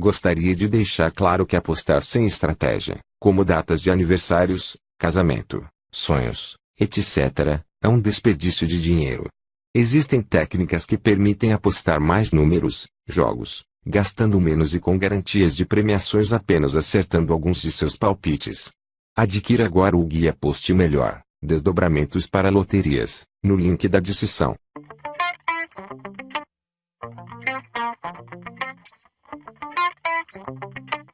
Gostaria de deixar claro que apostar sem estratégia, como datas de aniversários, casamento, sonhos, etc., é um desperdício de dinheiro. Existem técnicas que permitem apostar mais números, jogos, gastando menos e com garantias de premiações apenas acertando alguns de seus palpites. Adquira agora o guia Poste Melhor, Desdobramentos para Loterias, no link da descrição. Música